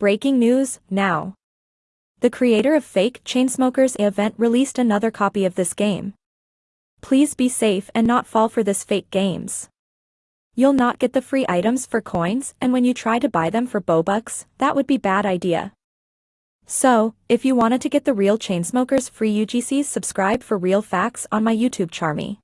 Breaking news, now. The creator of Fake Chainsmokers event released another copy of this game. Please be safe and not fall for this fake games. You'll not get the free items for coins and when you try to buy them for Robux, that would be bad idea. So, if you wanted to get the real Chainsmokers free UGCs subscribe for real facts on my YouTube Charmy.